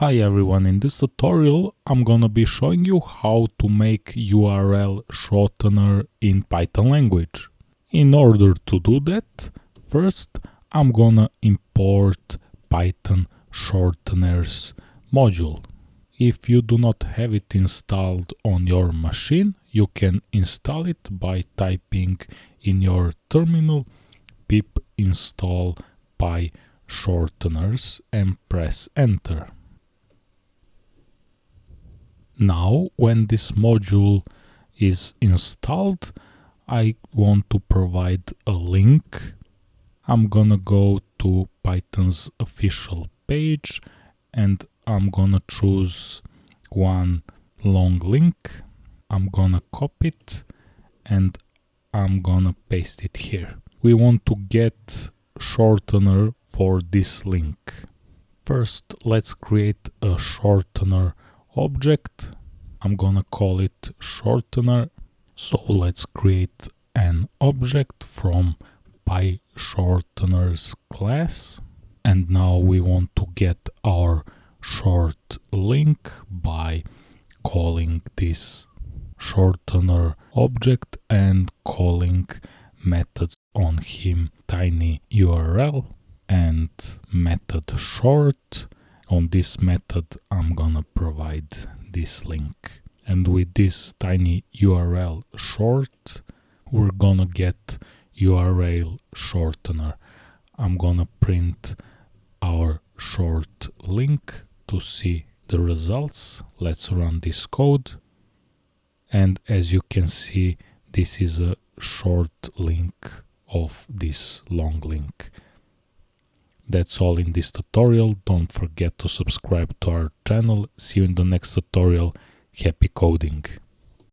Hi everyone, in this tutorial I'm gonna be showing you how to make URL shortener in Python language. In order to do that, first I'm gonna import Python shorteners module. If you do not have it installed on your machine, you can install it by typing in your terminal pip install py shorteners and press enter. Now, when this module is installed, I want to provide a link. I'm gonna go to Python's official page and I'm gonna choose one long link. I'm gonna copy it and I'm gonna paste it here. We want to get shortener for this link. First, let's create a shortener object. I'm gonna call it shortener. So let's create an object from PyShorteners class. And now we want to get our short link by calling this shortener object and calling methods on him tiny URL and method short on this method I'm gonna provide this link. And with this tiny URL short we're gonna get URL shortener. I'm gonna print our short link to see the results. Let's run this code. And as you can see this is a short link of this long link that's all in this tutorial. Don't forget to subscribe to our channel. See you in the next tutorial. Happy coding!